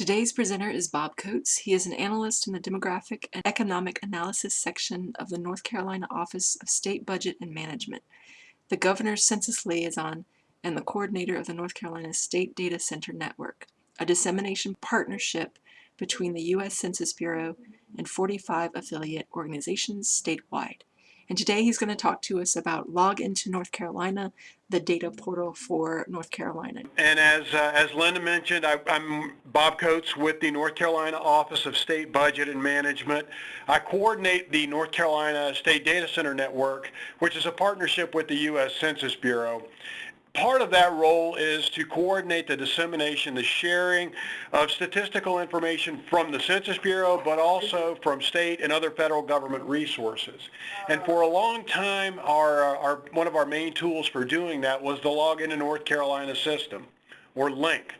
Today's presenter is Bob Coates. He is an analyst in the Demographic and Economic Analysis section of the North Carolina Office of State Budget and Management, the Governor's Census Liaison, and the coordinator of the North Carolina State Data Center Network, a dissemination partnership between the U.S. Census Bureau and 45 affiliate organizations statewide. And today he's going to talk to us about Log into North Carolina, the data portal for North Carolina. And as, uh, as Linda mentioned, I, am Bob Coates with the North Carolina Office of State Budget and Management. I coordinate the North Carolina State Data Center Network, which is a partnership with the U.S. Census Bureau part of that role is to coordinate the dissemination, the sharing of statistical information from the Census Bureau, but also from state and other federal government resources. And for a long time, our, our, one of our main tools for doing that was the Log into North Carolina system, or LINC.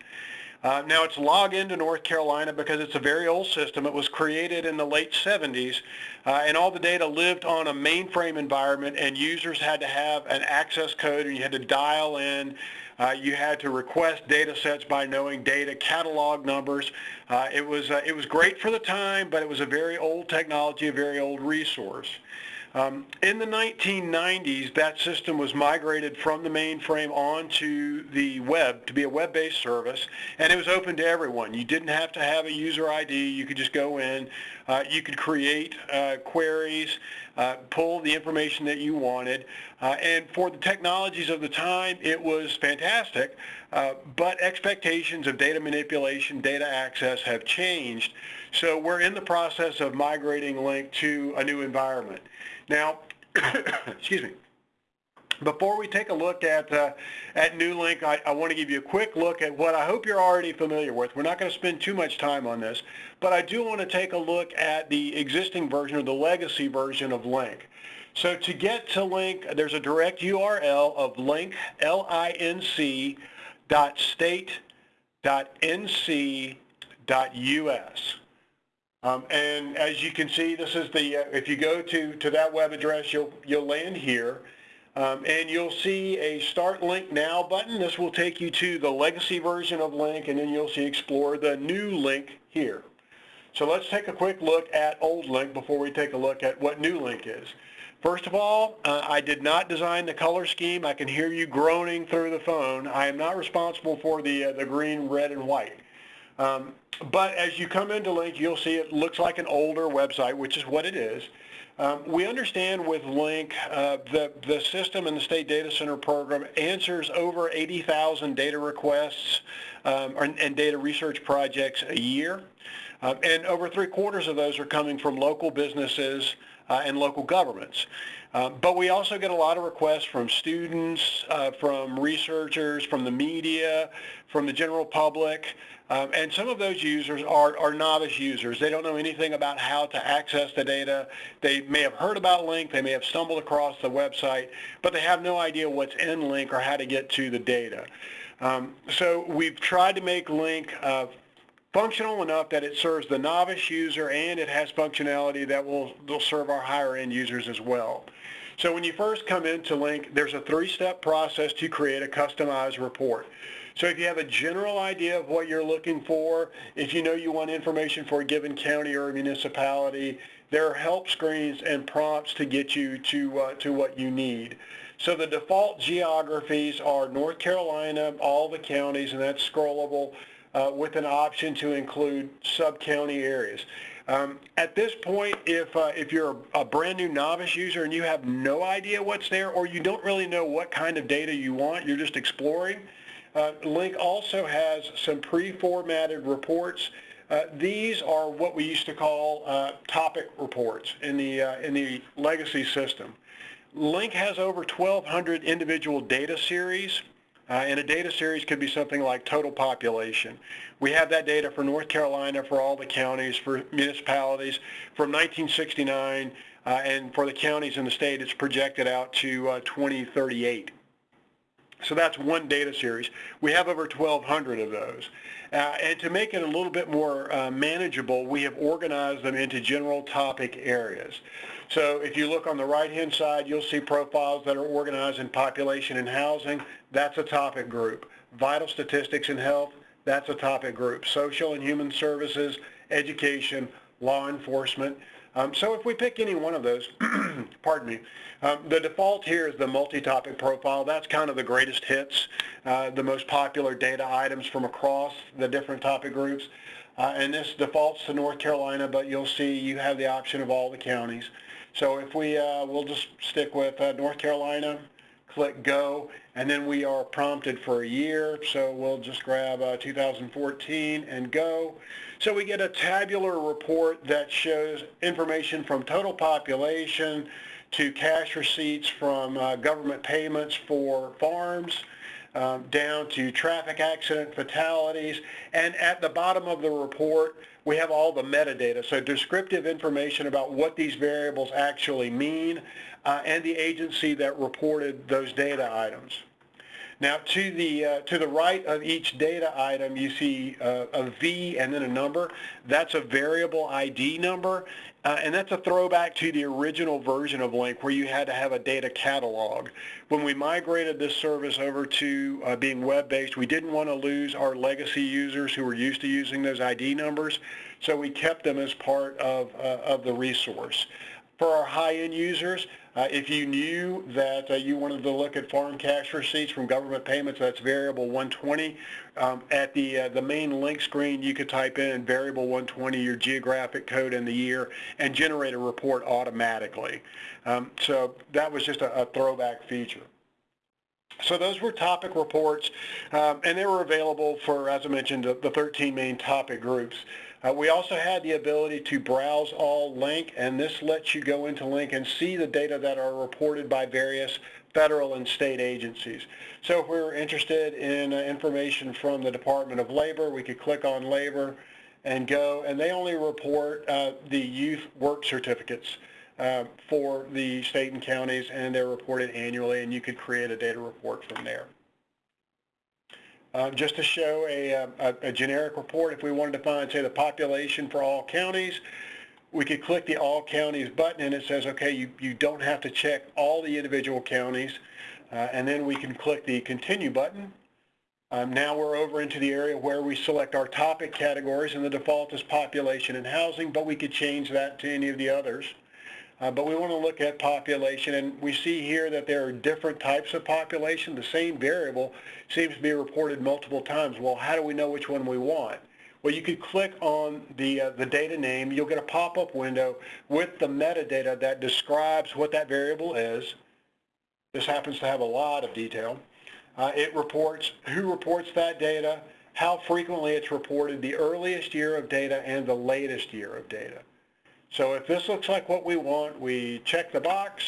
Uh, now it's log into North Carolina because it's a very old system. It was created in the late 70s uh, and all the data lived on a mainframe environment and users had to have an access code and you had to dial in. Uh, you had to request data sets by knowing data catalog numbers. Uh, it, was, uh, it was great for the time, but it was a very old technology, a very old resource. Um, in the 1990s, that system was migrated from the mainframe onto the web to be a web-based service, and it was open to everyone. You didn't have to have a user ID. You could just go in. Uh, you could create uh, queries, uh, pull the information that you wanted, uh, and for the technologies of the time, it was fantastic, uh, but expectations of data manipulation, data access have changed. So we're in the process of migrating Link to a new environment. Now, excuse me. Before we take a look at uh, at NewLink, I, I want to give you a quick look at what I hope you're already familiar with. We're not going to spend too much time on this, but I do want to take a look at the existing version or the legacy version of Link. So to get to Link, there's a direct URL of link, L-I-N-C, dot state, dot N-C, dot U-S. Um, and as you can see, this is the, uh, if you go to, to that web address, you'll, you'll land here. Um, and you'll see a Start Link Now button. This will take you to the legacy version of Link, and then you'll see Explore the new link here. So let's take a quick look at old Link before we take a look at what new Link is. First of all, uh, I did not design the color scheme. I can hear you groaning through the phone. I am not responsible for the, uh, the green, red, and white. Um, but as you come into Link, you'll see it looks like an older website, which is what it is. Um, we understand with Link, uh, the, the system and the State Data Center program answers over 80,000 data requests um, and data research projects a year. Uh, and over three quarters of those are coming from local businesses and local governments. Uh, but we also get a lot of requests from students, uh, from researchers, from the media, from the general public, um, and some of those users are, are novice users. They don't know anything about how to access the data. They may have heard about Link, they may have stumbled across the website, but they have no idea what's in Link or how to get to the data. Um, so we've tried to make Link uh, functional enough that it serves the novice user and it has functionality that will, will serve our higher end users as well. So when you first come into Link, there's a three-step process to create a customized report. So if you have a general idea of what you're looking for, if you know you want information for a given county or municipality, there are help screens and prompts to get you to, uh, to what you need. So the default geographies are North Carolina, all the counties, and that's scrollable uh, with an option to include sub-county areas. Um, at this point, if, uh, if you're a, brand new novice user and you have no idea what's there or you don't really know what kind of data you want, you're just exploring, uh, LINC also has some pre-formatted reports. Uh, these are what we used to call uh, topic reports in the, uh, in the legacy system. Link has over 1,200 individual data series uh, and a data series could be something like total population. We have that data for North Carolina, for all the counties, for municipalities from 1969, uh, and for the counties in the state, it's projected out to uh, 2038. So that's one data series. We have over 1,200 of those. Uh, and to make it a little bit more uh, manageable, we have organized them into general topic areas. So if you look on the right-hand side, you'll see profiles that are organized in population and housing. That's a topic group. Vital statistics and health, That's a topic group. Social and human services, education, law enforcement. Um, so if we pick any one of those, pardon me, um, the default here is the multi-topic profile. That's kind of the greatest hits, uh, the most popular data items from across the different topic groups. Uh, and this defaults to North Carolina, but you'll see you have the option of all the counties. So if we, uh, we'll just stick with uh, North Carolina, click go, and then we are prompted for a year. So we'll just grab uh, 2014 and go. So we get a tabular report that shows information from total population to cash receipts from uh, government payments for farms, um, down to traffic accident fatalities. And at the bottom of the report, we have all the metadata, so descriptive information about what these variables actually mean uh, and the agency that reported those data items. Now to the, uh, to the right of each data item you see uh, a V and then a number. That's a variable ID number uh, and that's a throwback to the original version of Link where you had to have a data catalog. When we migrated this service over to uh, being web-based, we didn't want to lose our legacy users who were used to using those ID numbers, so we kept them as part of, uh, of the resource. For our high-end users, uh, if you knew that uh, you wanted to look at farm cash receipts from government payments, that's variable 120. Um, at the, uh, the main LINC screen, you could type in variable 120, your geographic code and the year, and generate a report automatically. Um, so that was just a, a throwback feature. So those were topic reports, um, and they were available for, as I mentioned, the, the 13 main topic groups. Uh, we also had the ability to browse all link, and this lets you go into link and see the data that are reported by various federal and state agencies. So if we were interested in uh, information from the Department of Labor, we could click on Labor and go, and they only report uh, the youth work certificates uh, for the state and counties, and they're reported annually, and you could create a data report from there. Uh, just to show a, uh, a, a, generic report, if we wanted to find, say, the population for all counties, we could click the All Counties button and it says, okay, you, you don't have to check all the individual counties. Uh, and then we can click the Continue button. Um, now we're over into the area where we select our topic categories and the default is population and housing, but we could change that to any of the others. Uh, but we want to look at population, and we see here that there are different types of population. The same variable seems to be reported multiple times. Well, how do we know which one we want? Well, you could click on the, uh, the data name. You'll get a pop-up window with the metadata that describes what that variable is. This happens to have a lot of detail. Uh, it reports who reports that data, how frequently it's reported, the earliest year of data, and the latest year of data. So if this looks like what we want, we check the box,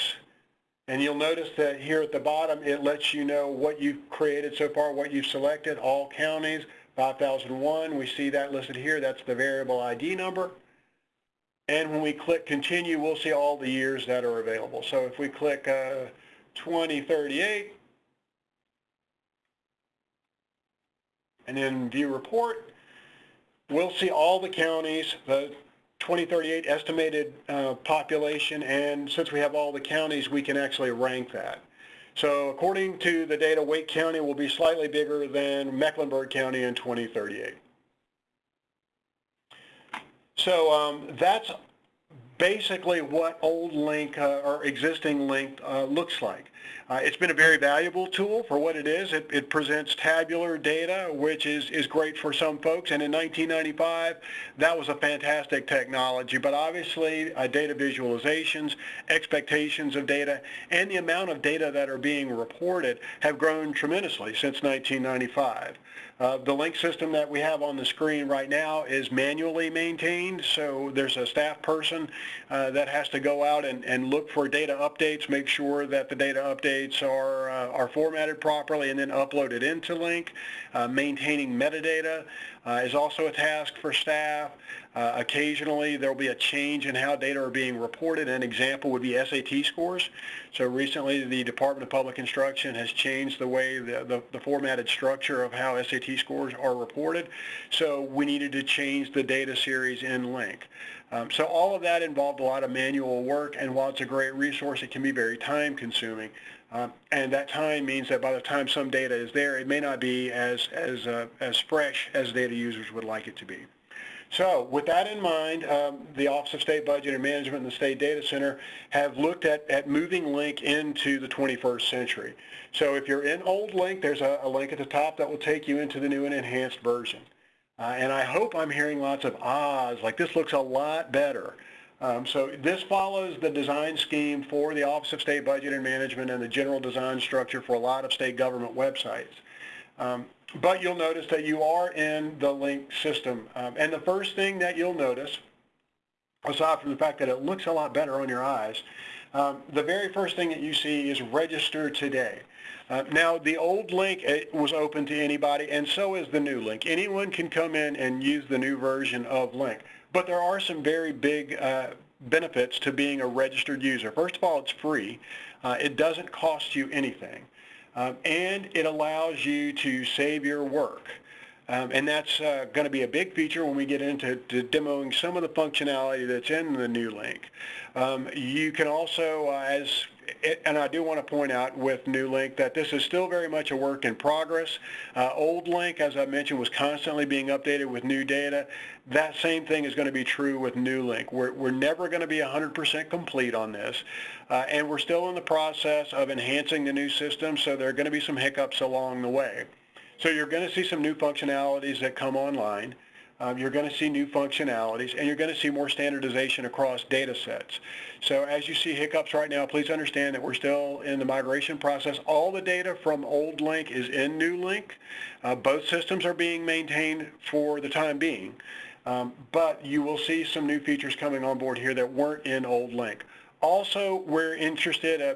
and you'll notice that here at the bottom, it lets you know what you've created so far, what you've selected, all counties, 5001. We see that listed here. That's the variable ID number. And when we click continue, we'll see all the years that are available. So if we click uh, 2038, and then view report, we'll see all the counties, the 2038 estimated uh, population, and since we have all the counties, we can actually rank that. So according to the data, Wake County will be slightly bigger than Mecklenburg County in 2038. So um, that's basically what old link uh, or existing link uh, looks like. Uh, it's been a very valuable tool for what it is. It, it, presents tabular data, which is, is great for some folks. And in 1995, that was a fantastic technology. But obviously, uh, data visualizations, expectations of data, and the amount of data that are being reported have grown tremendously since 1995. Uh, the link system that we have on the screen right now is manually maintained, so there's a staff person uh, that has to go out and, and look for data updates, make sure that the data updates are, uh, are formatted properly and then uploaded into Link, Uh, maintaining metadata uh, is also a task for staff. Uh, occasionally there will be a change in how data are being reported. An example would be SAT scores. So recently the Department of Public Instruction has changed the way the, the, the formatted structure of how SAT scores are reported. So we needed to change the data series in Link. Um, so all of that involved a lot of manual work, and while it's a great resource, it can be very time consuming. Um, and that time means that by the time some data is there, it may not be as, as, uh, as fresh as data users would like it to be. So with that in mind, um, the Office of State Budget and Management and the State Data Center have looked at, at moving Link into the 21st century. So if you're in old Link, there's a, a link at the top that will take you into the new and enhanced version. Uh, and I hope I'm hearing lots of ahs, like this looks a lot better. Um, so this follows the design scheme for the Office of State Budget and Management and the general design structure for a lot of state government websites. Um, but you'll notice that you are in the link system. Um, and the first thing that you'll notice, aside from the fact that it looks a lot better on your eyes, um, the very first thing that you see is register today. Uh, now, the old link was open to anybody, and so is the new link. Anyone can come in and use the new version of link. But there are some very big uh, benefits to being a registered user. First of all, it's free. Uh, it doesn't cost you anything. Um, and it allows you to save your work. Um, and that's uh, going to be a big feature when we get into demoing some of the functionality that's in the new link. Um, you can also, uh, as and I do want to point out with New Link that this is still very much a work in progress. Uh, old Link, as I mentioned, was constantly being updated with new data. That same thing is going to be true with New Link. We're, we're never going to be 100% complete on this, uh, and we're still in the process of enhancing the new system, so there are going to be some hiccups along the way. So you're going to see some new functionalities that come online. Um, you're going to see new functionalities, and you're going to see more standardization across data sets. So as you see hiccups right now, please understand that we're still in the migration process. All the data from old Link is in new Link. Uh, both systems are being maintained for the time being, um, but you will see some new features coming on board here that weren't in old Link. Also, we're interested, uh,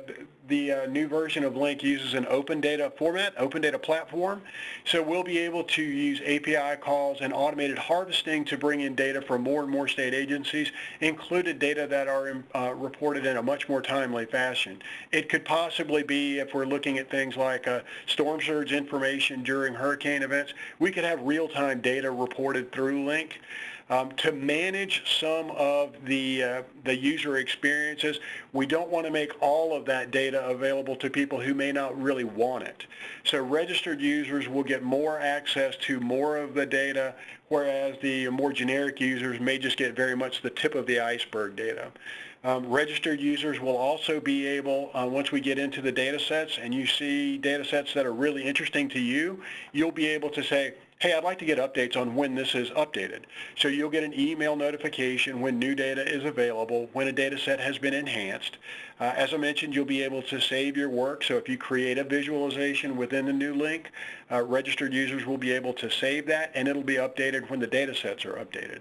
the uh, new version of Link uses an open data format, open data platform. So we'll be able to use API calls and automated harvesting to bring in data from more and more state agencies, included data that are uh, reported in a much more timely fashion. It could possibly be, if we're looking at things like uh, storm surge information during hurricane events, we could have real-time data reported through Link. Um, to manage some of the, uh, the user experiences, we don't want to make all of that data available to people who may not really want it. So registered users will get more access to more of the data, whereas the more generic users may just get very much the tip of the iceberg data. Um, registered users will also be able, uh, once we get into the data sets and you see data sets that are really interesting to you, you'll be able to say, hey, I'd like to get updates on when this is updated. So you'll get an email notification when new data is available, when a data set has been enhanced. Uh, as I mentioned, you'll be able to save your work. So if you create a visualization within the new link, uh, registered users will be able to save that and it'll be updated when the data sets are updated.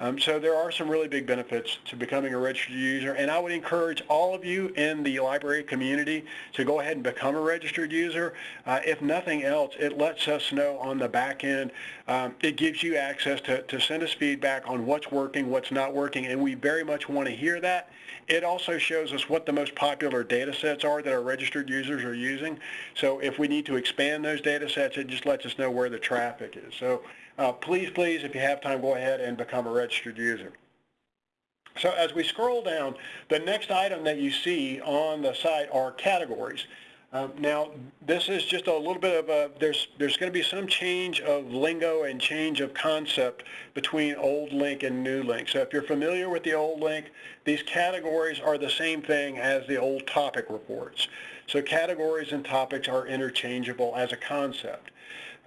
Um, so there are some really big benefits to becoming a registered user, and I would encourage all of you in the library community to go ahead and become a registered user. Uh, if nothing else, it lets us know on the back end. Um, it gives you access to, to send us feedback on what's working, what's not working, and we very much want to hear that. It also shows us what the most popular data sets are that our registered users are using. So if we need to expand those data sets, it just lets us know where the traffic is. So uh, please, please, if you have time, go ahead and become a registered user. So as we scroll down, the next item that you see on the site are categories. Um, now, this is just a little bit of a, there's, there's going to be some change of lingo and change of concept between old link and new link. So if you're familiar with the old link, these categories are the same thing as the old topic reports. So categories and topics are interchangeable as a concept.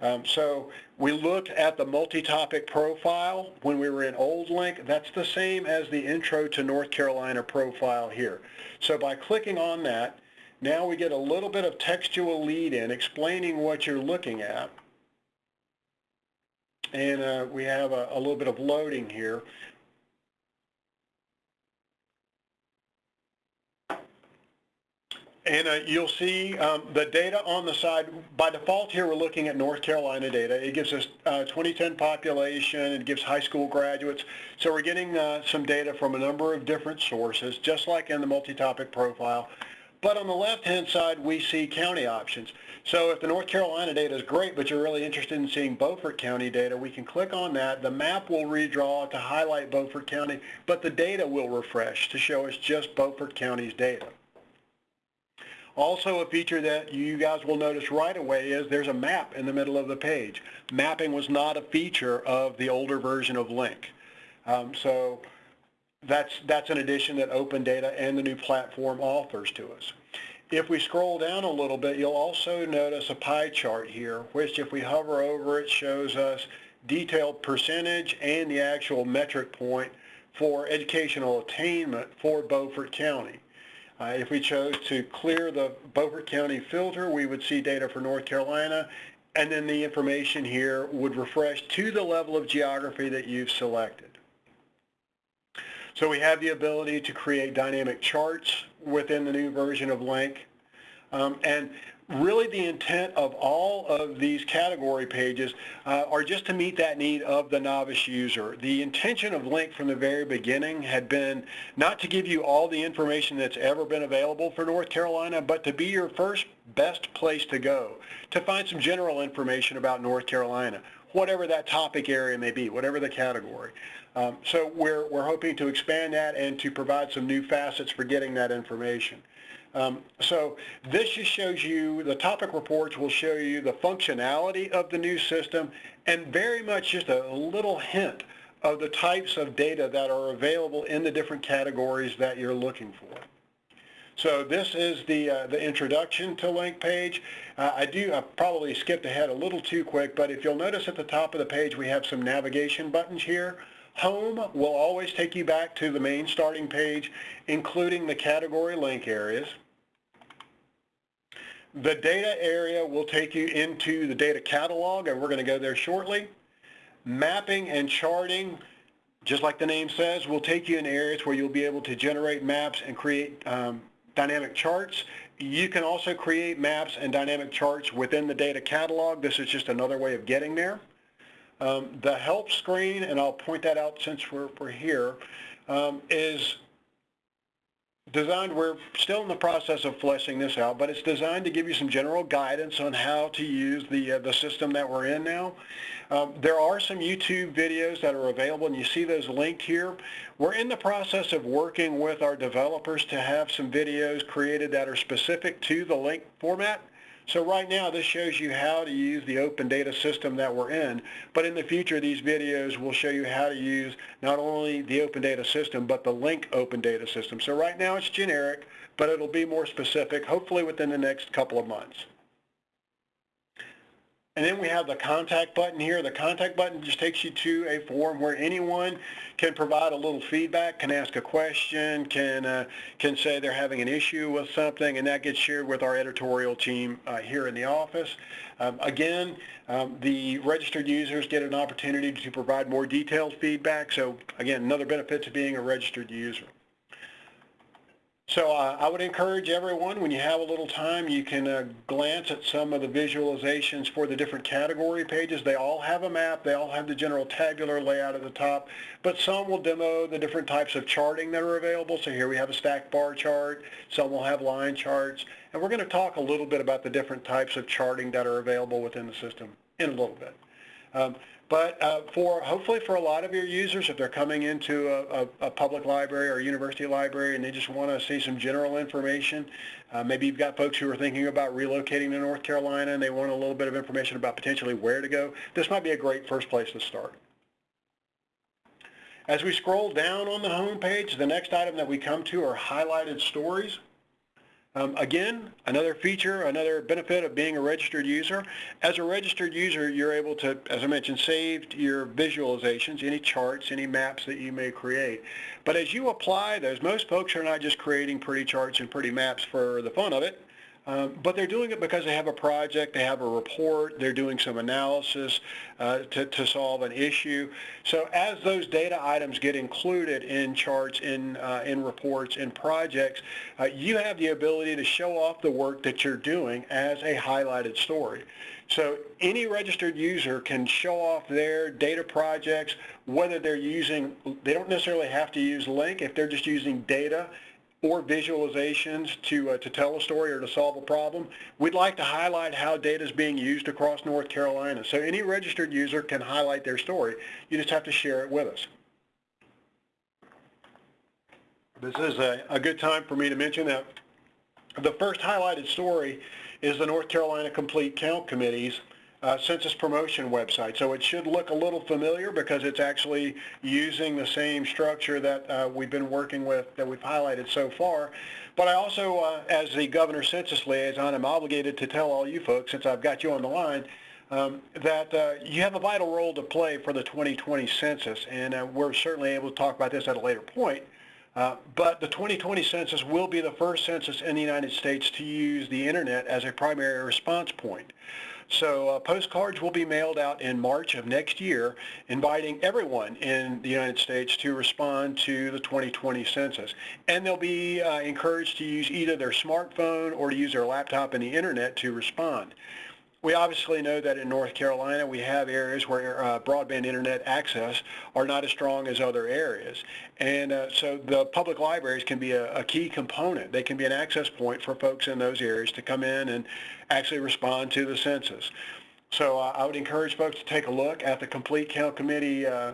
Um, so we looked at the multi-topic profile when we were in Old Link. That's the same as the Intro to North Carolina profile here. So by clicking on that, now we get a little bit of textual lead in explaining what you're looking at. And uh, we have a, a little bit of loading here. And uh, you'll see um, the data on the side. By default here, we're looking at North Carolina data. It gives us uh, 2010 population. It gives high school graduates. So we're getting uh, some data from a number of different sources, just like in the multi-topic profile. But on the left-hand side, we see county options. So if the North Carolina data is great, but you're really interested in seeing Beaufort County data, we can click on that. The map will redraw to highlight Beaufort County, but the data will refresh to show us just Beaufort County's data. Also, a feature that you guys will notice right away is there's a map in the middle of the page. Mapping was not a feature of the older version of Link. Um, so that's, that's an addition that Open Data and the new platform offers to us. If we scroll down a little bit, you'll also notice a pie chart here, which if we hover over it shows us detailed percentage and the actual metric point for educational attainment for Beaufort County. Uh, if we chose to clear the Beaufort County filter, we would see data for North Carolina, and then the information here would refresh to the level of geography that you've selected. So we have the ability to create dynamic charts within the new version of Link. Um, and really the intent of all of these category pages uh, are just to meet that need of the novice user. The intention of Link from the very beginning had been not to give you all the information that's ever been available for North Carolina, but to be your first best place to go, to find some general information about North Carolina, whatever that topic area may be, whatever the category. Um, so we're, we're hoping to expand that and to provide some new facets for getting that information. Um, so this just shows you, the topic reports will show you the functionality of the new system and very much just a little hint of the types of data that are available in the different categories that you're looking for. So this is the, uh, the introduction to link page. Uh, I do, I probably skipped ahead a little too quick, but if you'll notice at the top of the page we have some navigation buttons here. Home will always take you back to the main starting page, including the category link areas. The data area will take you into the data catalog, and we're going to go there shortly. Mapping and charting, just like the name says, will take you in areas where you'll be able to generate maps and create um, dynamic charts. You can also create maps and dynamic charts within the data catalog. This is just another way of getting there. Um, the help screen, and I'll point that out since we're, we're here, um, is designed, we're still in the process of fleshing this out, but it's designed to give you some general guidance on how to use the, uh, the system that we're in now. Um, there are some YouTube videos that are available, and you see those linked here. We're in the process of working with our developers to have some videos created that are specific to the link format. So right now this shows you how to use the open data system that we're in, but in the future these videos will show you how to use not only the open data system but the link open data system. So right now it's generic, but it'll be more specific hopefully within the next couple of months. And then we have the contact button here. The contact button just takes you to a form where anyone can provide a little feedback, can ask a question, can, uh, can say they're having an issue with something, and that gets shared with our editorial team uh, here in the office. Um, again, um, the registered users get an opportunity to provide more detailed feedback. So again, another benefit to being a registered user. So uh, I would encourage everyone, when you have a little time, you can uh, glance at some of the visualizations for the different category pages. They all have a map. They all have the general tabular layout at the top, but some will demo the different types of charting that are available. So here we have a stacked bar chart. Some will have line charts. And we're going to talk a little bit about the different types of charting that are available within the system in a little bit. Um, but uh, for hopefully for a lot of your users, if they're coming into a, a, a public library or university library and they just want to see some general information, uh, maybe you've got folks who are thinking about relocating to North Carolina and they want a little bit of information about potentially where to go, this might be a great first place to start. As we scroll down on the home page, the next item that we come to are highlighted stories. Um, again, another feature, another benefit of being a registered user. As a registered user, you're able to, as I mentioned, save your visualizations, any charts, any maps that you may create. But as you apply those, most folks are not just creating pretty charts and pretty maps for the fun of it. Um, but they're doing it because they have a project, they have a report, they're doing some analysis uh, to, to solve an issue. So as those data items get included in charts, in, uh, in reports, in projects, uh, you have the ability to show off the work that you're doing as a highlighted story. So any registered user can show off their data projects, whether they're using, they don't necessarily have to use Link if they're just using data or visualizations to, uh, to tell a story or to solve a problem, we'd like to highlight how data is being used across North Carolina. So any registered user can highlight their story. You just have to share it with us. This is a, a good time for me to mention that The first highlighted story is the North Carolina Complete Count Committee's uh, census promotion website. So it should look a little familiar because it's actually using the same structure that uh, we've been working with, that we've highlighted so far. But I also, uh, as the governor's census liaison, I'm obligated to tell all you folks, since I've got you on the line, um, that uh, you have a vital role to play for the 2020 census, and uh, we're certainly able to talk about this at a later point. Uh, but the 2020 census will be the first census in the United States to use the internet as a primary response point. So uh, postcards will be mailed out in March of next year, inviting everyone in the United States to respond to the 2020 census. And they'll be uh, encouraged to use either their smartphone or to use their laptop and the internet to respond. We obviously know that in North Carolina we have areas where uh, broadband internet access are not as strong as other areas. And uh, so the public libraries can be a, a, key component. They can be an access point for folks in those areas to come in and actually respond to the census. So uh, I would encourage folks to take a look at the Complete Count Committee uh,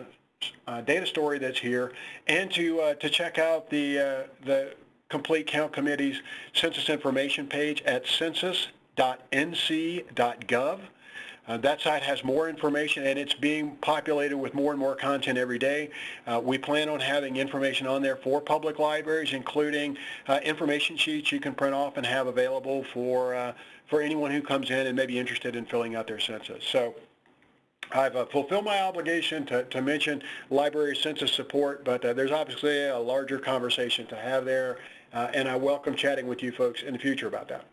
uh, data story that's here and to, uh, to check out the, the Complete Count Committee's census information page at census www.nc.gov. Uh, that site has more information and it's being populated with more and more content every day. Uh, we plan on having information on there for public libraries, including uh, information sheets you can print off and have available for, uh, for anyone who comes in and may be interested in filling out their census. So I've uh, fulfilled my obligation to, to mention library census support, but uh, there's obviously a larger conversation to have there, and I welcome chatting with you folks in the future about that.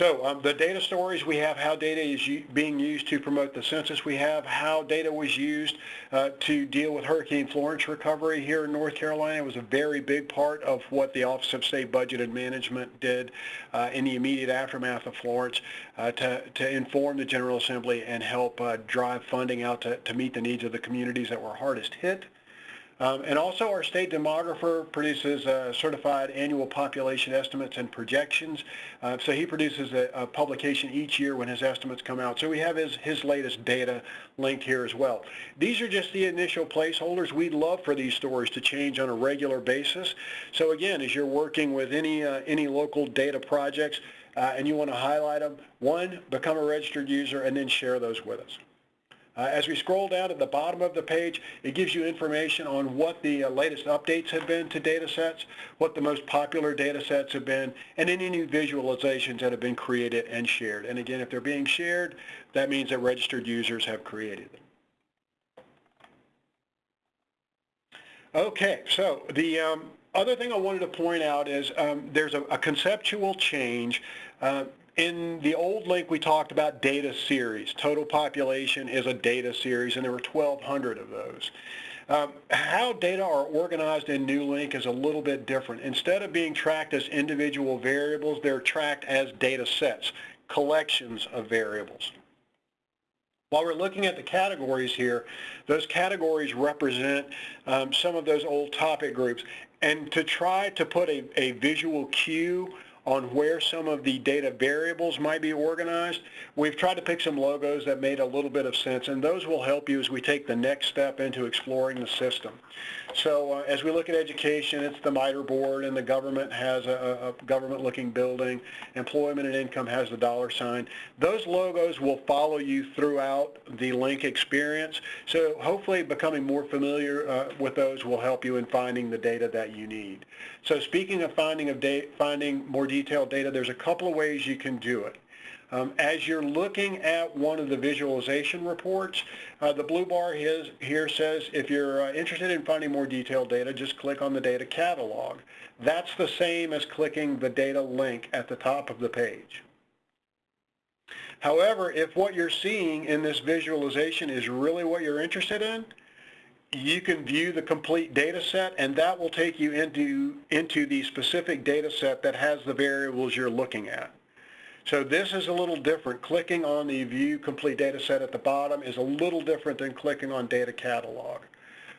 So um, the data stories, we have how data is being used to promote the census. We have how data was used uh, to deal with Hurricane Florence recovery here in North Carolina. It was a very big part of what the Office of State Budget and Management did uh, in the immediate aftermath of Florence uh, to, to inform the General Assembly and help uh, drive funding out to, to meet the needs of the communities that were hardest hit. Um, and also our state demographer produces uh, certified annual population estimates and projections. Uh, so he produces a, a, publication each year when his estimates come out. So we have his, his latest data linked here as well. These are just the initial placeholders. We'd love for these stories to change on a regular basis. So again, as you're working with any, uh, any local data projects uh, and you want to highlight them, one, become a registered user and then share those with us. Uh, as we scroll down at the bottom of the page, it gives you information on what the uh, latest updates have been to data sets, what the most popular data sets have been, and any new visualizations that have been created and shared. And again, if they're being shared, that means that registered users have created them. Okay, so the um, other thing I wanted to point out is um, there's a, a, conceptual change uh, in the old link, we talked about data series. Total population is a data series, and there were 1,200 of those. Um, how data are organized in NewLink is a little bit different. Instead of being tracked as individual variables, they're tracked as data sets, collections of variables. While we're looking at the categories here, those categories represent um, some of those old topic groups. And to try to put a, a visual cue on where some of the data variables might be organized. We've tried to pick some logos that made a little bit of sense, and those will help you as we take the next step into exploring the system. So uh, as we look at education, it's the MITRE board, and the government has a, a government-looking building. Employment and income has the dollar sign. Those logos will follow you throughout the link experience. So hopefully becoming more familiar uh, with those will help you in finding the data that you need. So speaking of finding of finding more detailed data, there's a couple of ways you can do it. Um, as you're looking at one of the visualization reports, uh, the blue bar here says if you're uh, interested in finding more detailed data, just click on the data catalog. That's the same as clicking the data link at the top of the page. However, if what you're seeing in this visualization is really what you're interested in, you can view the complete data set and that will take you into, into the specific data set that has the variables you're looking at. So this is a little different. Clicking on the View Complete Data Set at the bottom is a little different than clicking on Data Catalog.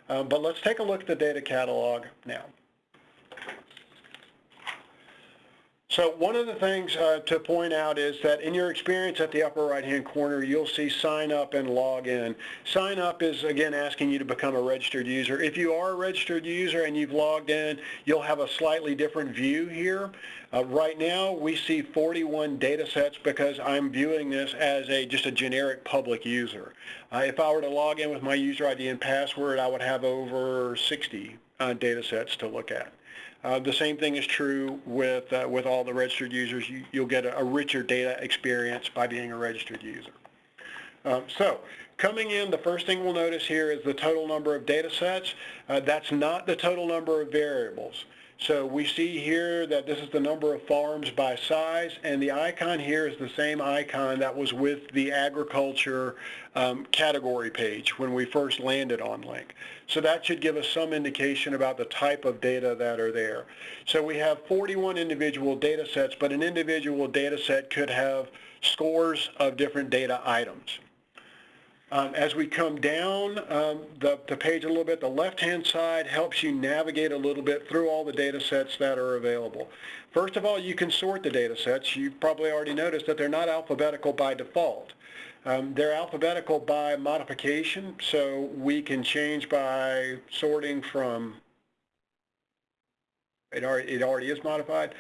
Um, but let's take a look at the Data Catalog now. So one of the things uh, to point out is that in your experience at the upper right-hand corner, you'll see sign up and log in. Sign up is, again, asking you to become a registered user. If you are a registered user and you've logged in, you'll have a slightly different view here. Uh, right now, we see 41 data sets because I'm viewing this as a just a generic public user. Uh, if I were to log in with my user ID and password, I would have over 60 uh, data sets to look at. Uh, the same thing is true with, uh, with all the registered users. You, will get a, a, richer data experience by being a registered user. Um, so coming in, the first thing we'll notice here is the total number of data sets. Uh, that's not the total number of variables. So we see here that this is the number of farms by size, and the icon here is the same icon that was with the agriculture um, category page when we first landed on Link. So that should give us some indication about the type of data that are there. So we have 41 individual data sets, but an individual data set could have scores of different data items. Um, as we come down um, the, the, page a little bit, the left-hand side helps you navigate a little bit through all the data sets that are available. First of all, you can sort the data sets. You've probably already noticed that they're not alphabetical by default. Um, they're alphabetical by modification, so we can change by sorting from, it already, it already is modified,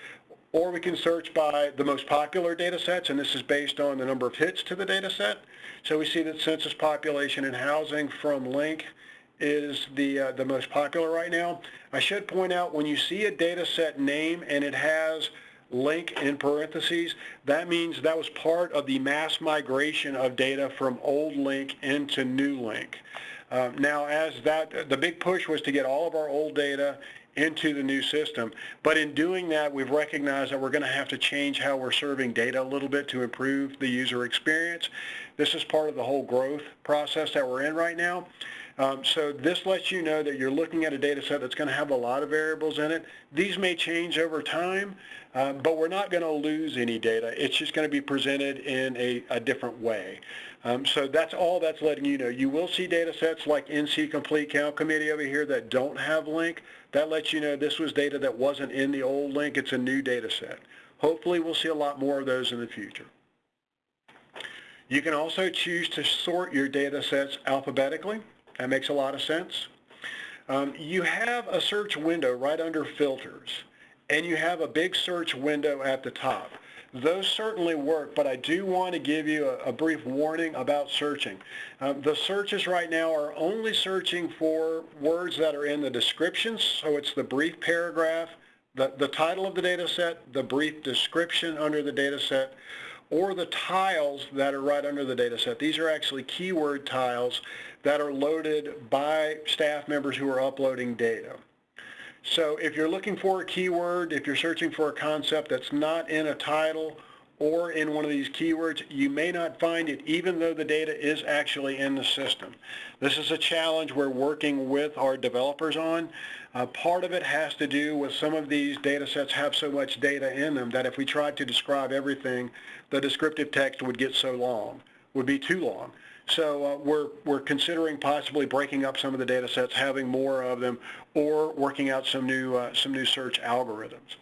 or we can search by the most popular data sets, and this is based on the number of hits to the data set. So we see that census population and housing from Link is the, uh, the most popular right now. I should point out when you see a data set name and it has link in parentheses, that means that was part of the mass migration of data from old link into new link. Uh, now as that, the big push was to get all of our old data into the new system. But in doing that, we've recognized that we're going to have to change how we're serving data a little bit to improve the user experience. This is part of the whole growth process that we're in right now. Um, so this lets you know that you're looking at a data set that's going to have a lot of variables in it. These may change over time, um, but we're not going to lose any data. It's just going to be presented in a, a different way. Um, so that's all that's letting you know. You will see data sets like NC Complete Count Committee over here that don't have link. That lets you know this was data that wasn't in the old link. It's a new data set. Hopefully we'll see a lot more of those in the future. You can also choose to sort your data sets alphabetically. That makes a lot of sense. Um, you have a search window right under filters and you have a big search window at the top. Those certainly work, but I do want to give you a, a brief warning about searching. Um, the searches right now are only searching for words that are in the descriptions, so it's the brief paragraph, the, the title of the data set, the brief description under the data set, or the tiles that are right under the data set. These are actually keyword tiles that are loaded by staff members who are uploading data. So if you're looking for a keyword, if you're searching for a concept that's not in a title or in one of these keywords, you may not find it even though the data is actually in the system. This is a challenge we're working with our developers on. Uh, part of it has to do with some of these data sets have so much data in them that if we tried to describe everything, the descriptive text would get so long, would be too long. So uh, we're, we're considering possibly breaking up some of the data sets, having more of them, or working out some new, uh, some new search algorithms.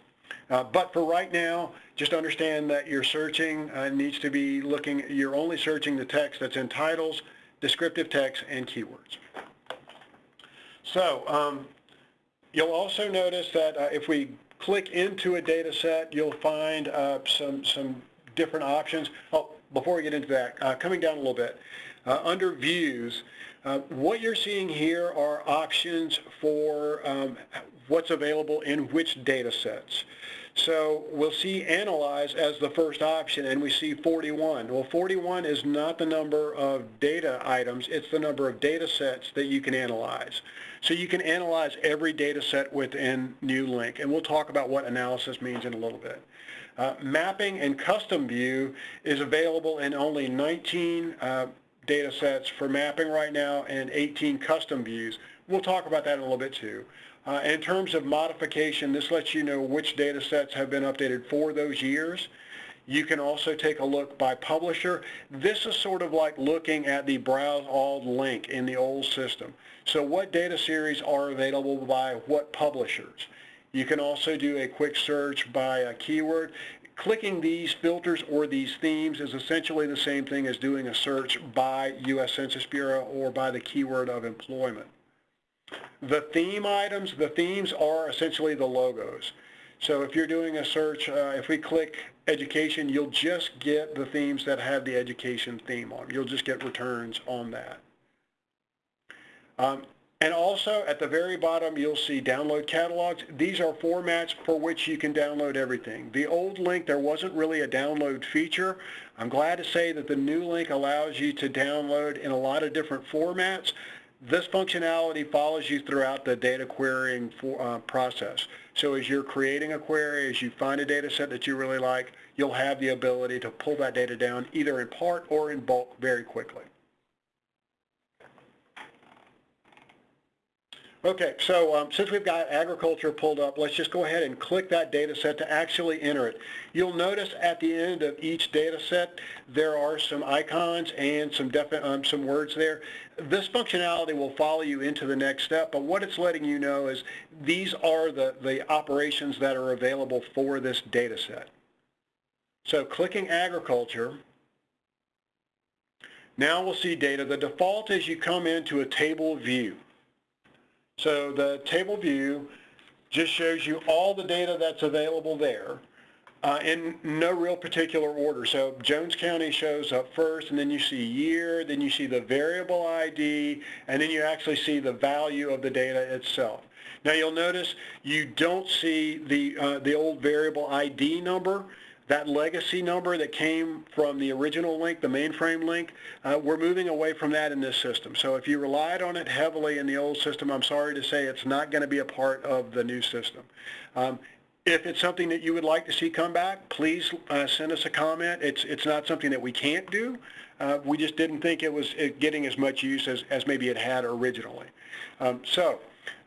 Uh, but for right now, just understand that your searching uh, needs to be looking, you're only searching the text that's in titles, descriptive text, and keywords. So um, you'll also notice that uh, if we click into a data set, you'll find uh, some, some different options. Oh, before we get into that, coming down a little bit, uh, under views, uh, what you're seeing here are options for um, what's available in which data sets. So we'll see analyze as the first option and we see 41. Well 41 is not the number of data items, it's the number of data sets that you can analyze. So you can analyze every data set within New Link and we'll talk about what analysis means in a little bit. Uh, mapping and custom view is available in only 19 uh, data sets for mapping right now and 18 custom views. We'll talk about that in a little bit too. Uh, in terms of modification, this lets you know which data sets have been updated for those years. You can also take a look by publisher. This is sort of like looking at the browse all link in the old system. So what data series are available by what publishers? You can also do a quick search by a keyword. Clicking these filters or these themes is essentially the same thing as doing a search by U.S. Census Bureau or by the keyword of employment. The theme items, the themes are essentially the logos. So if you're doing a search, uh, if we click education, you'll just get the themes that have the education theme on. You'll just get returns on that. Um, and also at the very bottom, you'll see download catalogs. These are formats for which you can download everything. The old link, there wasn't really a download feature. I'm glad to say that the new link allows you to download in a lot of different formats. This functionality follows you throughout the data querying for, uh, process. So as you're creating a query, as you find a data set that you really like, you'll have the ability to pull that data down either in part or in bulk very quickly. Okay, so um, since we've got agriculture pulled up, let's just go ahead and click that data set to actually enter it. You'll notice at the end of each data set, there are some icons and some, um, some words there. This functionality will follow you into the next step, but what it's letting you know is these are the, the operations that are available for this data set. So clicking agriculture, now we'll see data. The default is you come into a table view. So the table view just shows you all the data that's available there uh, in no real particular order. So Jones County shows up first, and then you see year, then you see the variable ID, and then you actually see the value of the data itself. Now you'll notice you don't see the, uh, the old variable ID number that legacy number that came from the original LINC, the mainframe LINC, uh, we're moving away from that in this system. So if you relied on it heavily in the old system, I'm sorry to say it's not going to be a part of the new system. Um, if it's something that you would like to see come back, please uh, send us a comment. It's, it's not something that we can't do. Uh, we just didn't think it was getting as much use as, as maybe it had originally. Um, so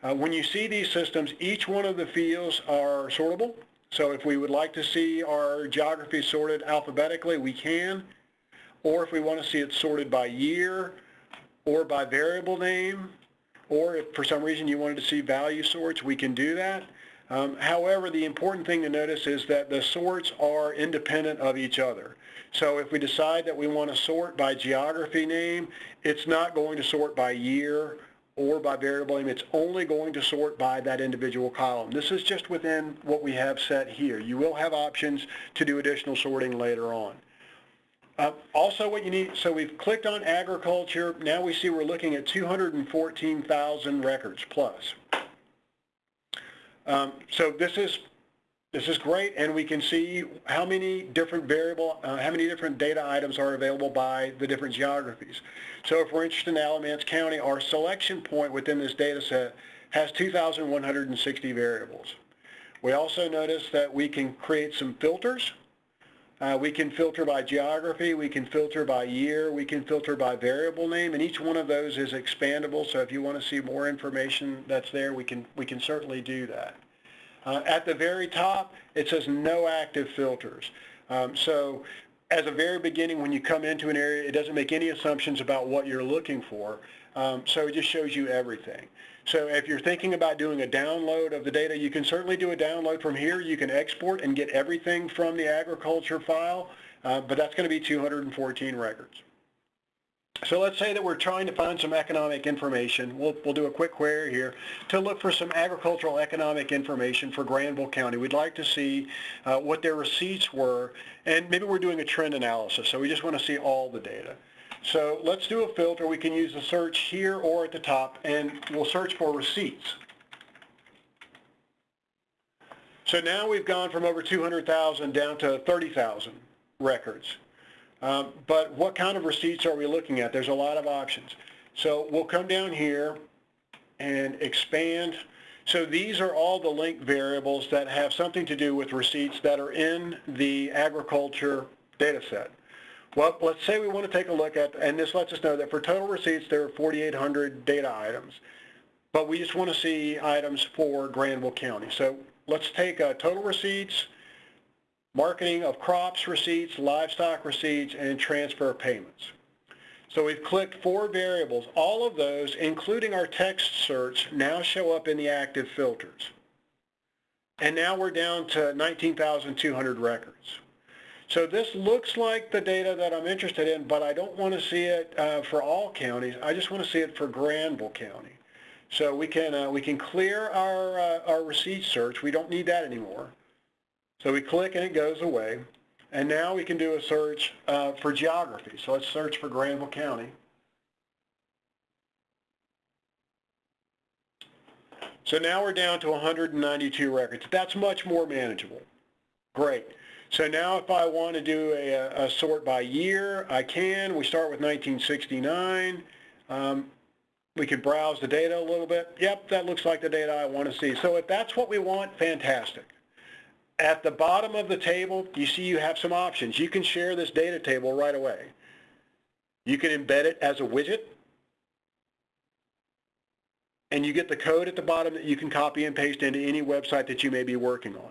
uh, when you see these systems, each one of the fields are sortable. So if we would like to see our geography sorted alphabetically, we can. Or if we want to see it sorted by year or by variable name, or if for some reason you wanted to see value sorts, we can do that. Um, however, the important thing to notice is that the sorts are independent of each other. So if we decide that we want to sort by geography name, it's not going to sort by year or by variable name, it's only going to sort by that individual column. This is just within what we have set here. You will have options to do additional sorting later on. Uh, also what you need, so we've clicked on agriculture. Now we see we're looking at 214,000 records plus. Um, so this is this is great, and we can see how many different variable, uh, how many different data items are available by the different geographies. So if we're interested in Alamance County, our selection point within this data set has 2,160 variables. We also notice that we can create some filters. Uh, we can filter by geography, we can filter by year, we can filter by variable name, and each one of those is expandable, so if you want to see more information that's there, we can, we can certainly do that. Uh, at the very top, it says no active filters. Um, so as a very beginning, when you come into an area, it doesn't make any assumptions about what you're looking for. Um, so it just shows you everything. So if you're thinking about doing a download of the data, you can certainly do a download from here. You can export and get everything from the agriculture file, uh, but that's going to be 214 records. So let's say that we're trying to find some economic information. We'll, we'll do a quick query here to look for some agricultural economic information for Granville County. We'd like to see uh, what their receipts were, and maybe we're doing a trend analysis, so we just want to see all the data. So let's do a filter. We can use the search here or at the top, and we'll search for receipts. So now we've gone from over 200,000 down to 30,000 records. Um, but what kind of receipts are we looking at? There's a lot of options. So we'll come down here and expand. So these are all the LINC variables that have something to do with receipts that are in the agriculture data set. Well, let's say we want to take a look at, and this lets us know that for total receipts, there are 4,800 data items. But we just want to see items for Granville County. So let's take uh, total receipts, marketing of crops receipts, livestock receipts, and transfer payments. So we've clicked four variables. All of those, including our text search, now show up in the active filters. and now we're down to 19,200 records. So this looks like the data that I'm interested in, but I don't want to see it uh, for all counties. I just want to see it for Granville County. So we can uh, we can clear our uh, our receipt search. We don't need that anymore. So we click and it goes away. And now we can do a search uh, for geography. So let's search for Granville County. So now we're down to 192 records. That's much more manageable. Great. So now if I want to do a, a sort by year, I can. We start with 1969. Um, we can browse the data a little bit. Yep, that looks like the data I want to see. So if that's what we want, fantastic. At the bottom of the table, you see you have some options. You can share this data table right away. You can embed it as a widget and you get the code at the bottom that you can copy and paste into any website that you may be working on.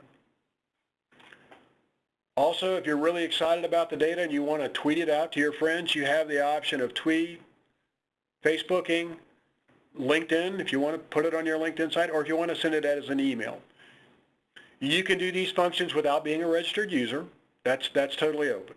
Also, if you're really excited about the data and you want to tweet it out to your friends, you have the option of tweet, Facebooking, LinkedIn, if you want to put it on your LinkedIn site, or if you want to send it as an email. You can do these functions without being a registered user. That's, that's totally open.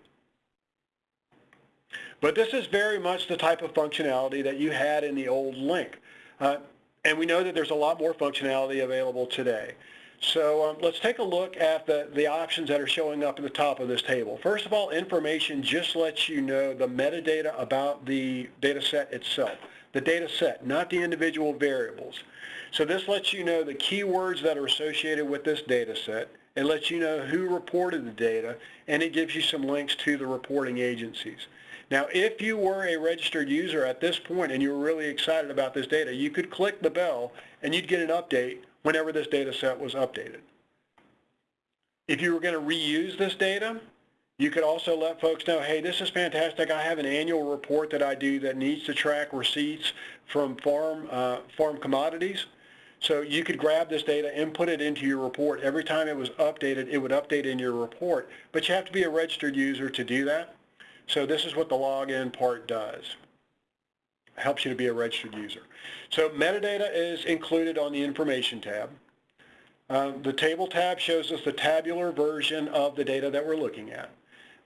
But this is very much the type of functionality that you had in the old LINC. Uh, and we know that there's a lot more functionality available today. So um, let's take a look at the, the options that are showing up at the top of this table. First of all, information just lets you know the metadata about the data set itself. The data set, not the individual variables. So this lets you know the keywords that are associated with this data set. It lets you know who reported the data, and it gives you some links to the reporting agencies. Now, if you were a registered user at this point and you were really excited about this data, you could click the bell and you'd get an update whenever this data set was updated. If you were going to reuse this data, you could also let folks know, hey, this is fantastic. I have an annual report that I do that needs to track receipts from farm, uh, farm commodities. So you could grab this data, input it into your report. Every time it was updated, it would update in your report. But you have to be a registered user to do that. So this is what the login part does. Helps you to be a registered user. So metadata is included on the information tab. Uh, the table tab shows us the tabular version of the data that we're looking at.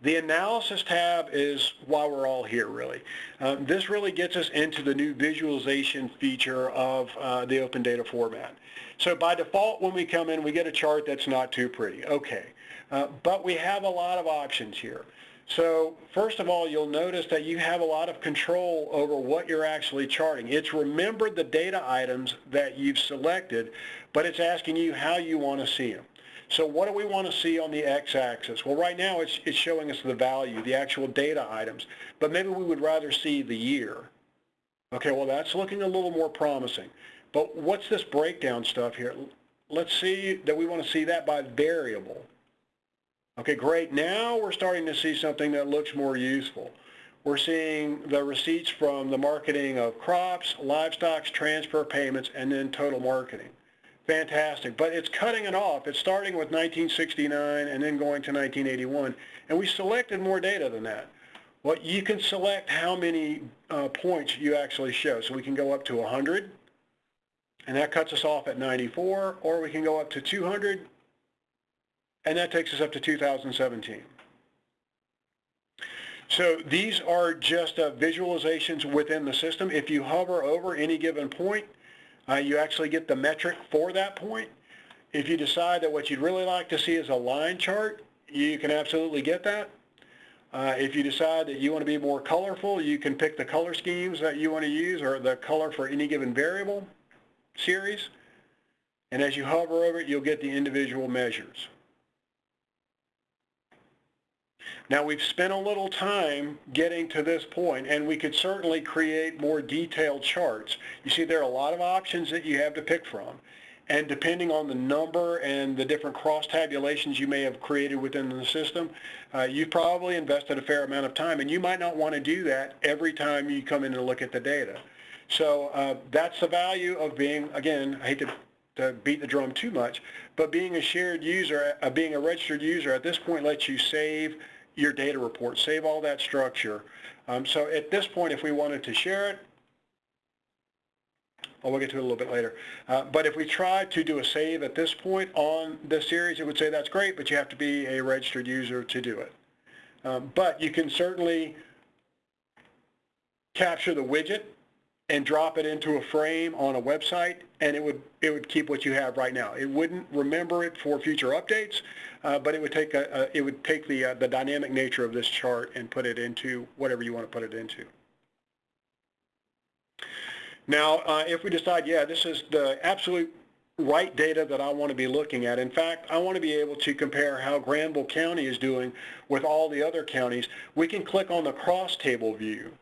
The analysis tab is why we're all here really. Um, this really gets us into the new visualization feature of uh, the open data format. So by default when we come in we get a chart that's not too pretty. Okay, uh, but we have a lot of options here. So first of all, you'll notice that you have a lot of control over what you're actually charting. It's remembered the data items that you've selected, but it's asking you how you want to see them. So what do we want to see on the x-axis? Well, right now it's, it's showing us the value, the actual data items, but maybe we would rather see the year. Okay, well that's looking a little more promising. But what's this breakdown stuff here? Let's see that we want to see that by variable. Okay, great. Now we're starting to see something that looks more useful. We're seeing the receipts from the marketing of crops, livestock, transfer payments, and then total marketing. Fantastic. But it's cutting it off. It's starting with 1969 and then going to 1981. And we selected more data than that. Well, you can select how many uh, points you actually show. So we can go up to 100, and that cuts us off at 94, or we can go up to 200, and that takes us up to 2017. So these are just uh, visualizations within the system. If you hover over any given point, uh, you actually get the metric for that point. If you decide that what you'd really like to see is a line chart, you can absolutely get that. Uh, if you decide that you want to be more colorful, you can pick the color schemes that you want to use or the color for any given variable series. And as you hover over it, you'll get the individual measures. Now we've spent a little time getting to this point and we could certainly create more detailed charts. You see there are a lot of options that you have to pick from and depending on the number and the different cross tabulations you may have created within the system, uh, you've probably invested a fair amount of time and you might not want to do that every time you come in and look at the data. So uh, that's the value of being, again, I hate to, to beat the drum too much, but being a shared user, uh, being a registered user at this point lets you save your data report, save all that structure. Um, so at this point, if we wanted to share it, Oh, we'll get to it a little bit later. Uh, but if we try to do a save at this point on this series, it would say that's great, but you have to be a registered user to do it. Um, but you can certainly capture the widget and drop it into a frame on a website, and it would it would keep what you have right now. It wouldn't remember it for future updates, uh, but it would take a, a it would take the uh, the dynamic nature of this chart and put it into whatever you want to put it into. Now, uh, if we decide, yeah, this is the absolute right data that I want to be looking at. In fact, I want to be able to compare how Granville County is doing with all the other counties. We can click on the cross table view.